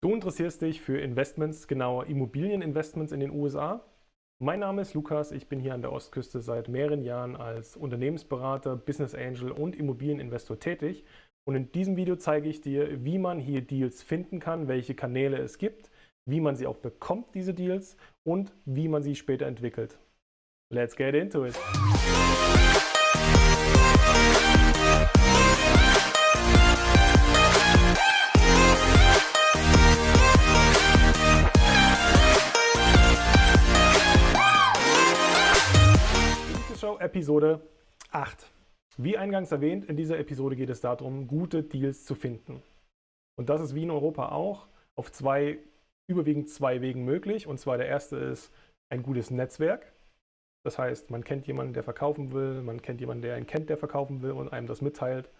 Du interessierst dich für Investments, genauer Immobilieninvestments in den USA? Mein Name ist Lukas, ich bin hier an der Ostküste seit mehreren Jahren als Unternehmensberater, Business Angel und Immobilieninvestor tätig. Und in diesem Video zeige ich dir, wie man hier Deals finden kann, welche Kanäle es gibt, wie man sie auch bekommt, diese Deals, und wie man sie später entwickelt. Let's get into it! Episode 8. Wie eingangs erwähnt, in dieser Episode geht es darum, gute Deals zu finden. Und das ist wie in Europa auch auf zwei, überwiegend zwei Wegen möglich. Und zwar der erste ist ein gutes Netzwerk. Das heißt, man kennt jemanden, der verkaufen will, man kennt jemanden, der einen kennt, der verkaufen will und einem das mitteilt.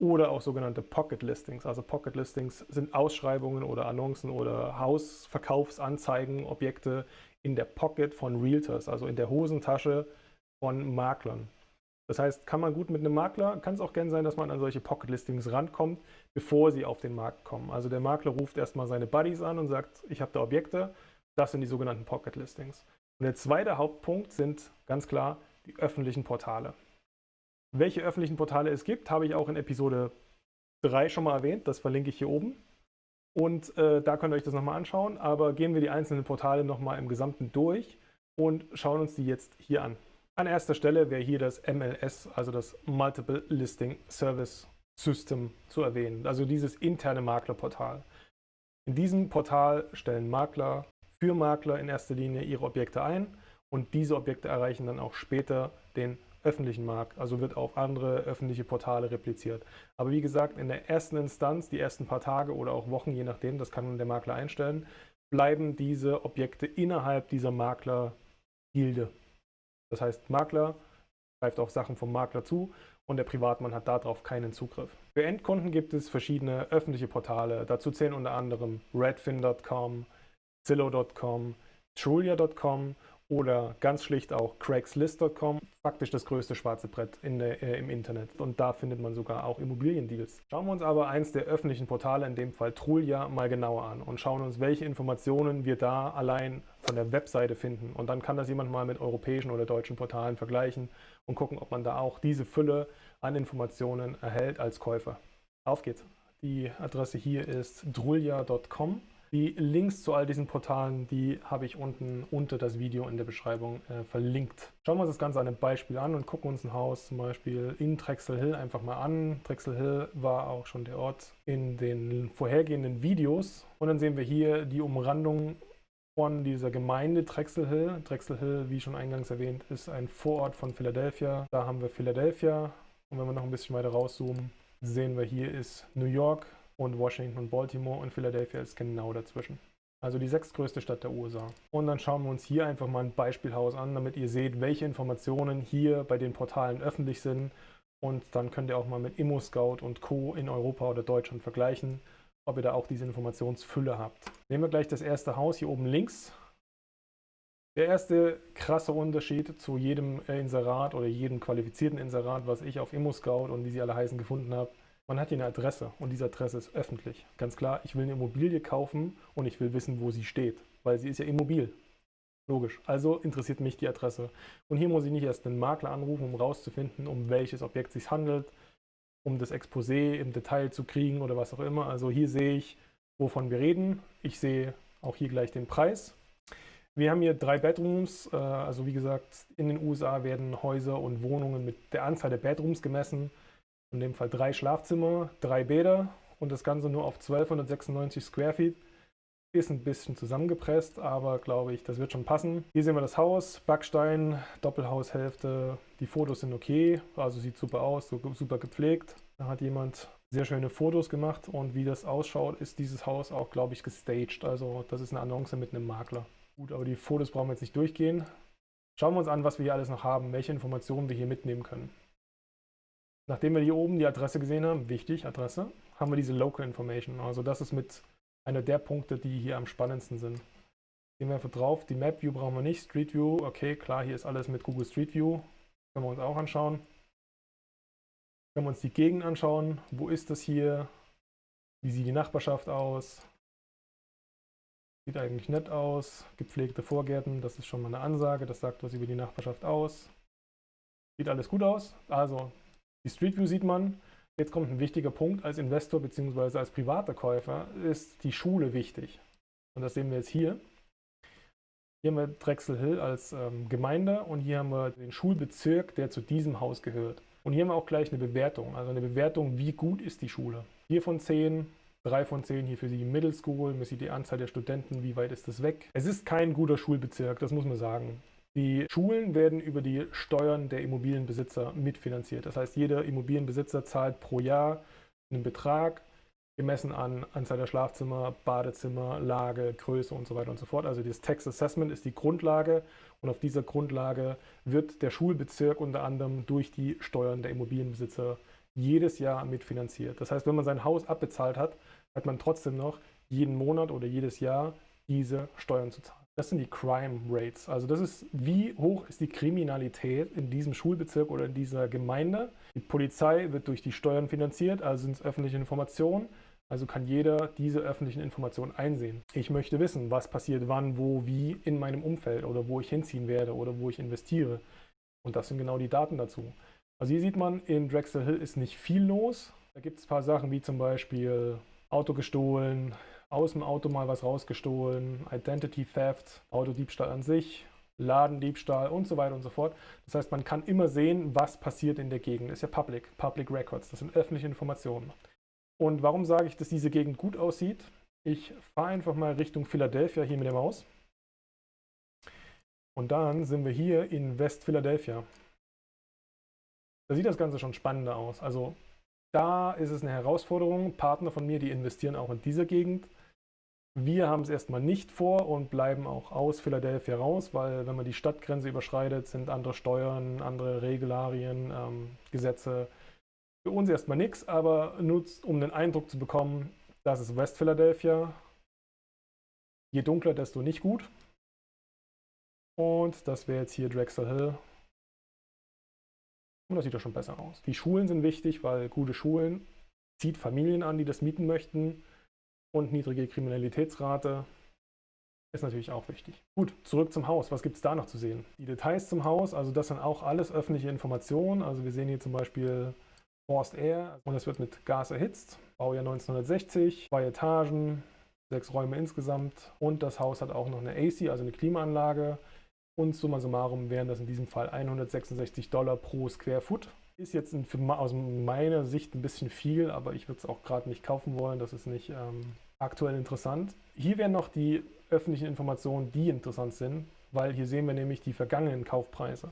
Oder auch sogenannte Pocket Listings. Also Pocket Listings sind Ausschreibungen oder Annoncen oder Hausverkaufsanzeigen, Objekte in der Pocket von Realtors, also in der Hosentasche von Maklern. Das heißt, kann man gut mit einem Makler, kann es auch gerne sein, dass man an solche Pocket-Listings rankommt, bevor sie auf den Markt kommen. Also der Makler ruft erstmal seine Buddies an und sagt, ich habe da Objekte, das sind die sogenannten Pocket-Listings. Und der zweite Hauptpunkt sind ganz klar die öffentlichen Portale. Welche öffentlichen Portale es gibt, habe ich auch in Episode 3 schon mal erwähnt, das verlinke ich hier oben. Und äh, da könnt ihr euch das nochmal anschauen, aber gehen wir die einzelnen Portale nochmal im Gesamten durch und schauen uns die jetzt hier an. An erster Stelle wäre hier das MLS, also das Multiple Listing Service System zu erwähnen, also dieses interne Maklerportal. In diesem Portal stellen Makler für Makler in erster Linie ihre Objekte ein und diese Objekte erreichen dann auch später den öffentlichen Markt, also wird auf andere öffentliche Portale repliziert. Aber wie gesagt, in der ersten Instanz, die ersten paar Tage oder auch Wochen, je nachdem, das kann der Makler einstellen, bleiben diese Objekte innerhalb dieser Maklergilde. Das heißt, Makler greift auf Sachen vom Makler zu und der Privatmann hat darauf keinen Zugriff. Für Endkunden gibt es verschiedene öffentliche Portale. Dazu zählen unter anderem redfin.com, Zillow.com, Trulia.com oder ganz schlicht auch Craigslist.com, faktisch das größte schwarze Brett in der, äh, im Internet. Und da findet man sogar auch Immobiliendeals. Schauen wir uns aber eins der öffentlichen Portale, in dem Fall Trulia, mal genauer an und schauen uns, welche Informationen wir da allein von der Webseite finden. Und dann kann das jemand mal mit europäischen oder deutschen Portalen vergleichen und gucken, ob man da auch diese Fülle an Informationen erhält als Käufer. Auf geht's. Die Adresse hier ist drulia.com die Links zu all diesen Portalen, die habe ich unten unter das Video in der Beschreibung äh, verlinkt. Schauen wir uns das Ganze an einem Beispiel an und gucken uns ein Haus zum Beispiel in Drexel Hill einfach mal an. Drexel Hill war auch schon der Ort in den vorhergehenden Videos. Und dann sehen wir hier die Umrandung von dieser Gemeinde Drexel Hill. Drexel Hill, wie schon eingangs erwähnt, ist ein Vorort von Philadelphia. Da haben wir Philadelphia. Und wenn wir noch ein bisschen weiter rauszoomen, sehen wir hier ist New York und Washington und Baltimore und Philadelphia ist genau dazwischen. Also die sechstgrößte Stadt der USA. Und dann schauen wir uns hier einfach mal ein Beispielhaus an, damit ihr seht, welche Informationen hier bei den Portalen öffentlich sind. Und dann könnt ihr auch mal mit ImmoScout und Co. in Europa oder Deutschland vergleichen, ob ihr da auch diese Informationsfülle habt. Nehmen wir gleich das erste Haus hier oben links. Der erste krasse Unterschied zu jedem Inserat oder jedem qualifizierten Inserat, was ich auf ImmoScout und wie sie alle heißen gefunden habe, man hat hier eine Adresse und diese Adresse ist öffentlich. Ganz klar, ich will eine Immobilie kaufen und ich will wissen, wo sie steht, weil sie ist ja immobil. Logisch. Also interessiert mich die Adresse. Und hier muss ich nicht erst einen Makler anrufen, um rauszufinden, um welches Objekt es sich handelt, um das Exposé im Detail zu kriegen oder was auch immer. Also hier sehe ich, wovon wir reden. Ich sehe auch hier gleich den Preis. Wir haben hier drei Bedrooms. Äh, also wie gesagt, in den USA werden Häuser und Wohnungen mit der Anzahl der Bedrooms gemessen in dem Fall drei Schlafzimmer, drei Bäder und das Ganze nur auf 1296 Square Feet. Ist ein bisschen zusammengepresst, aber glaube ich, das wird schon passen. Hier sehen wir das Haus, Backstein, Doppelhaushälfte. Die Fotos sind okay, also sieht super aus, super gepflegt. Da hat jemand sehr schöne Fotos gemacht und wie das ausschaut, ist dieses Haus auch, glaube ich, gestaged. Also das ist eine Annonce mit einem Makler. Gut, aber die Fotos brauchen wir jetzt nicht durchgehen. Schauen wir uns an, was wir hier alles noch haben, welche Informationen wir hier mitnehmen können. Nachdem wir hier oben die Adresse gesehen haben, wichtig, Adresse, haben wir diese Local Information. Also das ist mit einer der Punkte, die hier am spannendsten sind. Gehen wir einfach drauf. Die Map View brauchen wir nicht. Street View, okay, klar, hier ist alles mit Google Street View. Können wir uns auch anschauen. Können wir uns die Gegend anschauen. Wo ist das hier? Wie sieht die Nachbarschaft aus? Sieht eigentlich nett aus. Gepflegte Vorgärten, das ist schon mal eine Ansage. Das sagt was über die Nachbarschaft aus. Sieht alles gut aus. Also die Street View sieht man. Jetzt kommt ein wichtiger Punkt. Als Investor bzw. als privater Käufer ist die Schule wichtig. Und das sehen wir jetzt hier. Hier haben wir Drexel Hill als ähm, Gemeinde und hier haben wir den Schulbezirk, der zu diesem Haus gehört. Und hier haben wir auch gleich eine Bewertung, also eine Bewertung, wie gut ist die Schule. 4 von 10, 3 von 10 hier für die Middle School, man sieht die Anzahl der Studenten, wie weit ist das weg. Es ist kein guter Schulbezirk, das muss man sagen. Die Schulen werden über die Steuern der Immobilienbesitzer mitfinanziert. Das heißt, jeder Immobilienbesitzer zahlt pro Jahr einen Betrag, gemessen an Anzahl der Schlafzimmer, Badezimmer, Lage, Größe und so weiter und so fort. Also das Tax Assessment ist die Grundlage und auf dieser Grundlage wird der Schulbezirk unter anderem durch die Steuern der Immobilienbesitzer jedes Jahr mitfinanziert. Das heißt, wenn man sein Haus abbezahlt hat, hat man trotzdem noch jeden Monat oder jedes Jahr diese Steuern zu zahlen. Das sind die Crime Rates. Also das ist, wie hoch ist die Kriminalität in diesem Schulbezirk oder in dieser Gemeinde. Die Polizei wird durch die Steuern finanziert, also sind es öffentliche Informationen. Also kann jeder diese öffentlichen Informationen einsehen. Ich möchte wissen, was passiert wann, wo, wie in meinem Umfeld oder wo ich hinziehen werde oder wo ich investiere. Und das sind genau die Daten dazu. Also hier sieht man, in Drexel Hill ist nicht viel los. Da gibt es ein paar Sachen wie zum Beispiel Auto gestohlen, aus dem Auto mal was rausgestohlen, Identity Theft, Autodiebstahl an sich, Ladendiebstahl und so weiter und so fort. Das heißt, man kann immer sehen, was passiert in der Gegend. Das ist ja Public, Public Records, das sind öffentliche Informationen. Und warum sage ich, dass diese Gegend gut aussieht? Ich fahre einfach mal Richtung Philadelphia hier mit der Maus. Und dann sind wir hier in West Philadelphia. Da sieht das Ganze schon spannender aus. Also da ist es eine Herausforderung. Partner von mir, die investieren auch in dieser Gegend. Wir haben es erstmal nicht vor und bleiben auch aus Philadelphia raus, weil wenn man die Stadtgrenze überschreitet, sind andere Steuern, andere Regularien, ähm, Gesetze für uns erstmal nichts, aber nutzt, um den Eindruck zu bekommen, das ist West Philadelphia. Je dunkler, desto nicht gut. Und das wäre jetzt hier Drexel Hill. Und das sieht ja schon besser aus. Die Schulen sind wichtig, weil gute Schulen zieht Familien an, die das mieten möchten und niedrige Kriminalitätsrate ist natürlich auch wichtig. Gut, zurück zum Haus. Was gibt es da noch zu sehen? Die Details zum Haus, also das sind auch alles öffentliche Informationen. Also wir sehen hier zum Beispiel Forced Air und es wird mit Gas erhitzt. Baujahr 1960, zwei Etagen, sechs Räume insgesamt und das Haus hat auch noch eine AC, also eine Klimaanlage. Und summa summarum wären das in diesem Fall 166 Dollar pro Square Foot. Ist jetzt für, aus meiner Sicht ein bisschen viel, aber ich würde es auch gerade nicht kaufen wollen. Das ist nicht ähm, aktuell interessant. Hier wären noch die öffentlichen Informationen, die interessant sind, weil hier sehen wir nämlich die vergangenen Kaufpreise.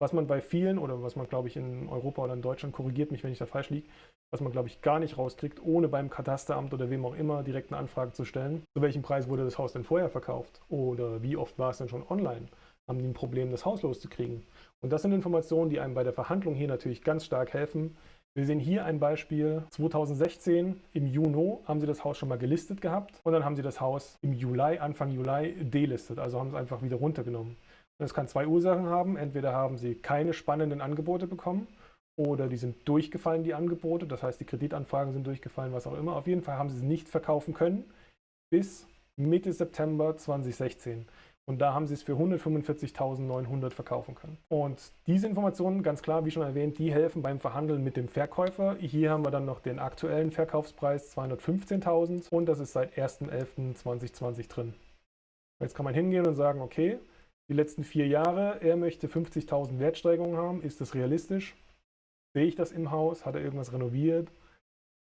Was man bei vielen oder was man, glaube ich, in Europa oder in Deutschland, korrigiert mich, wenn ich da falsch liege, was man, glaube ich, gar nicht rauskriegt, ohne beim Katasteramt oder wem auch immer direkt eine Anfrage zu stellen. Zu welchem Preis wurde das Haus denn vorher verkauft? Oder wie oft war es denn schon online? Haben die ein Problem, das Haus loszukriegen? Und das sind Informationen, die einem bei der Verhandlung hier natürlich ganz stark helfen. Wir sehen hier ein Beispiel. 2016 im Juni haben sie das Haus schon mal gelistet gehabt und dann haben sie das Haus im Juli, Anfang Juli delistet, also haben es einfach wieder runtergenommen. Das kann zwei Ursachen haben. Entweder haben sie keine spannenden Angebote bekommen oder die sind durchgefallen, die Angebote. Das heißt, die Kreditanfragen sind durchgefallen, was auch immer. Auf jeden Fall haben sie es nicht verkaufen können bis Mitte September 2016. Und da haben sie es für 145.900 verkaufen können. Und diese Informationen, ganz klar, wie schon erwähnt, die helfen beim Verhandeln mit dem Verkäufer. Hier haben wir dann noch den aktuellen Verkaufspreis 215.000 und das ist seit 1.11.2020 drin. Jetzt kann man hingehen und sagen, okay, die letzten vier Jahre, er möchte 50.000 Wertsteigerungen haben. Ist das realistisch? Sehe ich das im Haus? Hat er irgendwas renoviert?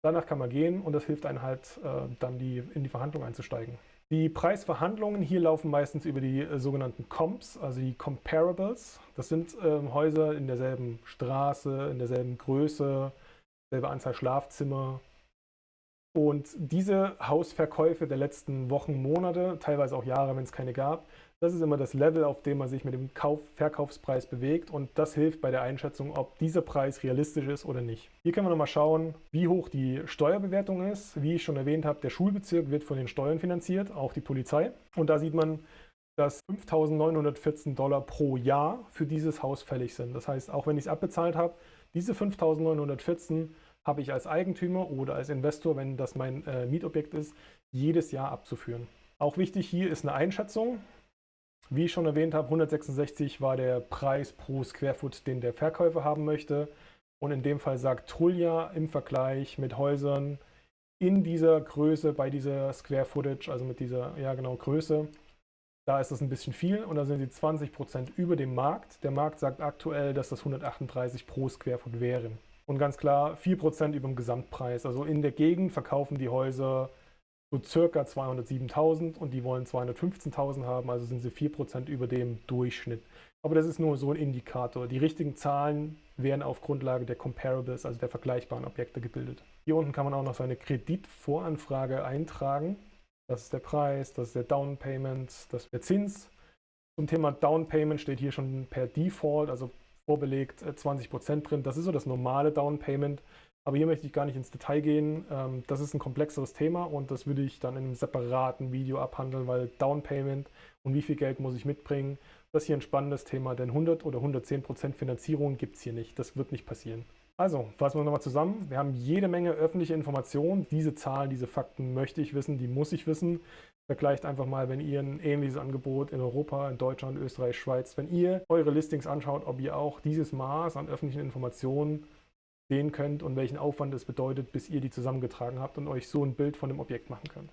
Danach kann man gehen und das hilft einem halt, äh, dann die, in die Verhandlung einzusteigen. Die Preisverhandlungen hier laufen meistens über die äh, sogenannten Comps, also die Comparables. Das sind ähm, Häuser in derselben Straße, in derselben Größe, selbe Anzahl Schlafzimmer. Und diese Hausverkäufe der letzten Wochen, Monate, teilweise auch Jahre, wenn es keine gab, das ist immer das Level, auf dem man sich mit dem Kauf Verkaufspreis bewegt und das hilft bei der Einschätzung, ob dieser Preis realistisch ist oder nicht. Hier können wir nochmal schauen, wie hoch die Steuerbewertung ist. Wie ich schon erwähnt habe, der Schulbezirk wird von den Steuern finanziert, auch die Polizei. Und da sieht man, dass 5.914 Dollar pro Jahr für dieses Haus fällig sind. Das heißt, auch wenn ich es abbezahlt habe, diese 5.914 habe ich als Eigentümer oder als Investor, wenn das mein äh, Mietobjekt ist, jedes Jahr abzuführen. Auch wichtig hier ist eine Einschätzung. Wie ich schon erwähnt habe, 166 war der Preis pro Square Foot, den der Verkäufer haben möchte. Und in dem Fall sagt Trulja im Vergleich mit Häusern in dieser Größe, bei dieser Square Footage, also mit dieser, ja genau, Größe, da ist das ein bisschen viel und da sind sie 20% über dem Markt. Der Markt sagt aktuell, dass das 138 pro Square Foot wären. Und ganz klar 4% über dem Gesamtpreis. Also in der Gegend verkaufen die Häuser so circa 207.000 und die wollen 215.000 haben, also sind sie 4% über dem Durchschnitt. Aber das ist nur so ein Indikator. Die richtigen Zahlen werden auf Grundlage der Comparables, also der vergleichbaren Objekte gebildet. Hier unten kann man auch noch seine Kreditvoranfrage eintragen. Das ist der Preis, das ist der Down Payment, das ist der Zins. Zum Thema Down Payment steht hier schon per Default, also vorbelegt 20% äh, drin. Das ist so das normale Down Payment. Aber hier möchte ich gar nicht ins Detail gehen. Ähm, das ist ein komplexeres Thema und das würde ich dann in einem separaten Video abhandeln, weil Down Payment und wie viel Geld muss ich mitbringen, das ist hier ein spannendes Thema, denn 100 oder 110 Prozent Finanzierung gibt es hier nicht. Das wird nicht passieren. Also, fassen wir nochmal zusammen. Wir haben jede Menge öffentliche Informationen. Diese Zahlen, diese Fakten möchte ich wissen, die muss ich wissen. Vergleicht einfach mal, wenn ihr ein ähnliches Angebot in Europa, in Deutschland, Österreich, Schweiz, wenn ihr eure Listings anschaut, ob ihr auch dieses Maß an öffentlichen Informationen sehen könnt und welchen Aufwand es bedeutet, bis ihr die zusammengetragen habt und euch so ein Bild von dem Objekt machen könnt.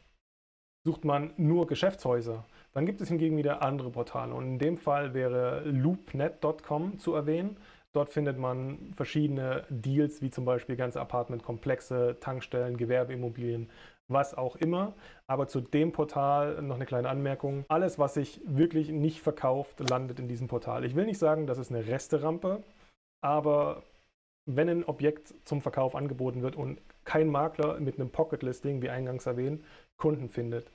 Sucht man nur Geschäftshäuser, dann gibt es hingegen wieder andere Portale und in dem Fall wäre loopnet.com zu erwähnen. Dort findet man verschiedene Deals, wie zum Beispiel ganze Apartmentkomplexe, Tankstellen, Gewerbeimmobilien, was auch immer. Aber zu dem Portal noch eine kleine Anmerkung. Alles, was sich wirklich nicht verkauft, landet in diesem Portal. Ich will nicht sagen, das ist eine Resterampe, aber wenn ein Objekt zum Verkauf angeboten wird und kein Makler mit einem Pocket-Listing, wie eingangs erwähnt, Kunden findet,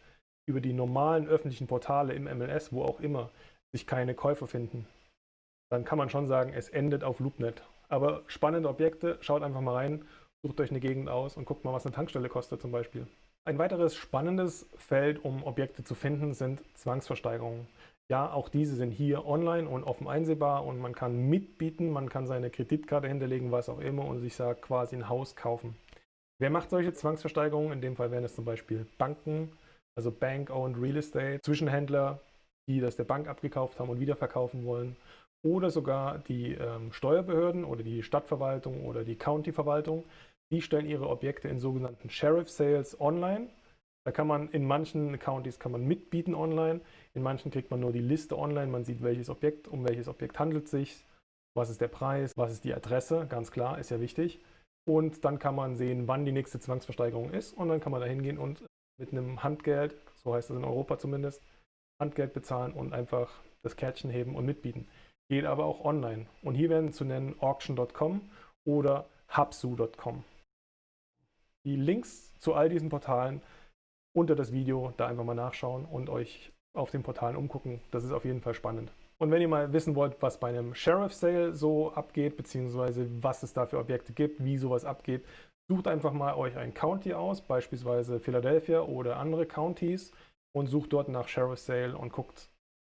über die normalen öffentlichen Portale im MLS, wo auch immer, sich keine Käufer finden, dann kann man schon sagen, es endet auf LoopNet. Aber spannende Objekte, schaut einfach mal rein, sucht euch eine Gegend aus und guckt mal, was eine Tankstelle kostet zum Beispiel. Ein weiteres spannendes Feld, um Objekte zu finden, sind Zwangsversteigerungen. Ja, auch diese sind hier online und offen einsehbar und man kann mitbieten, man kann seine Kreditkarte hinterlegen, was auch immer und sich sagt quasi ein Haus kaufen. Wer macht solche Zwangsversteigerungen? In dem Fall wären es zum Beispiel Banken, also Bank-Owned Real Estate, Zwischenhändler, die das der Bank abgekauft haben und wiederverkaufen wollen oder sogar die ähm, Steuerbehörden oder die Stadtverwaltung oder die Countyverwaltung. Die stellen ihre Objekte in sogenannten Sheriff Sales online. Da kann man in manchen Countys kann man mitbieten online, in manchen kriegt man nur die Liste online, man sieht welches Objekt, um welches Objekt handelt es sich, was ist der Preis, was ist die Adresse, ganz klar, ist ja wichtig. Und dann kann man sehen, wann die nächste Zwangsversteigerung ist und dann kann man da hingehen und mit einem Handgeld, so heißt es in Europa zumindest, Handgeld bezahlen und einfach das Kärtchen heben und mitbieten. Geht aber auch online. Und hier werden zu nennen auction.com oder hubsu.com. Die Links zu all diesen Portalen unter das Video da einfach mal nachschauen und euch auf den Portalen umgucken. Das ist auf jeden Fall spannend. Und wenn ihr mal wissen wollt, was bei einem Sheriff Sale so abgeht, beziehungsweise was es da für Objekte gibt, wie sowas abgeht, sucht einfach mal euch ein County aus, beispielsweise Philadelphia oder andere Countys und sucht dort nach Sheriff Sale und guckt,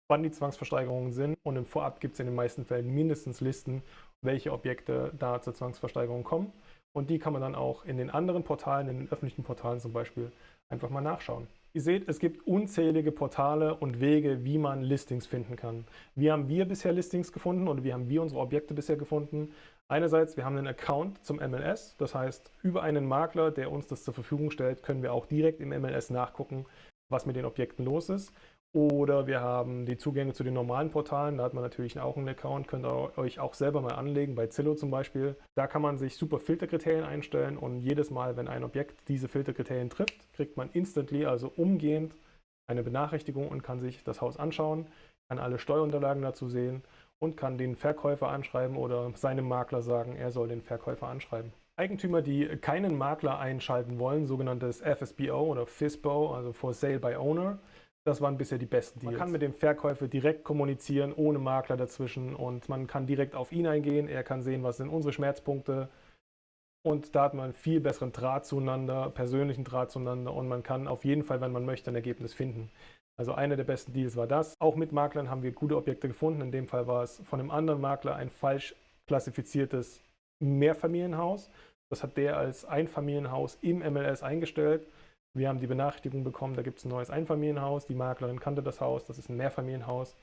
wann die Zwangsversteigerungen sind. Und im Vorab gibt es in den meisten Fällen mindestens Listen, welche Objekte da zur Zwangsversteigerung kommen. Und die kann man dann auch in den anderen Portalen, in den öffentlichen Portalen zum Beispiel, einfach mal nachschauen. Ihr seht, es gibt unzählige Portale und Wege, wie man Listings finden kann. Wie haben wir bisher Listings gefunden oder wie haben wir unsere Objekte bisher gefunden? Einerseits, wir haben einen Account zum MLS, das heißt, über einen Makler, der uns das zur Verfügung stellt, können wir auch direkt im MLS nachgucken, was mit den Objekten los ist. Oder wir haben die Zugänge zu den normalen Portalen, da hat man natürlich auch einen Account, könnt ihr euch auch selber mal anlegen, bei Zillow zum Beispiel. Da kann man sich super Filterkriterien einstellen und jedes Mal, wenn ein Objekt diese Filterkriterien trifft, kriegt man instantly, also umgehend, eine Benachrichtigung und kann sich das Haus anschauen, kann alle Steuerunterlagen dazu sehen und kann den Verkäufer anschreiben oder seinem Makler sagen, er soll den Verkäufer anschreiben. Eigentümer, die keinen Makler einschalten wollen, sogenanntes FSBO oder FISBO, also For Sale by Owner, das waren bisher die besten Deals. Man kann mit dem Verkäufer direkt kommunizieren, ohne Makler dazwischen und man kann direkt auf ihn eingehen. Er kann sehen, was sind unsere Schmerzpunkte und da hat man einen viel besseren Draht zueinander, persönlichen Draht zueinander und man kann auf jeden Fall, wenn man möchte, ein Ergebnis finden. Also einer der besten Deals war das. Auch mit Maklern haben wir gute Objekte gefunden. In dem Fall war es von einem anderen Makler ein falsch klassifiziertes Mehrfamilienhaus. Das hat der als Einfamilienhaus im MLS eingestellt Wir haben die Benachrichtigung bekommen, da gibt es ein neues Einfamilienhaus. Die Maklerin kannte das Haus, das ist ein Mehrfamilienhaus.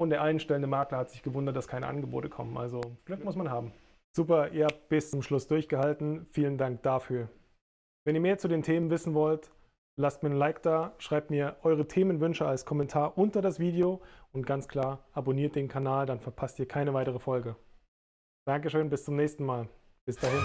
Und der einstellende Makler hat sich gewundert, dass keine Angebote kommen. Also Glück muss man haben. Super, ihr habt bis zum Schluss durchgehalten. Vielen Dank dafür. Wenn ihr mehr zu den Themen wissen wollt, lasst mir ein Like da, schreibt mir eure Themenwünsche als Kommentar unter das Video und ganz klar, abonniert den Kanal, dann verpasst ihr keine weitere Folge. Dankeschön, bis zum nächsten Mal. Bis dahin.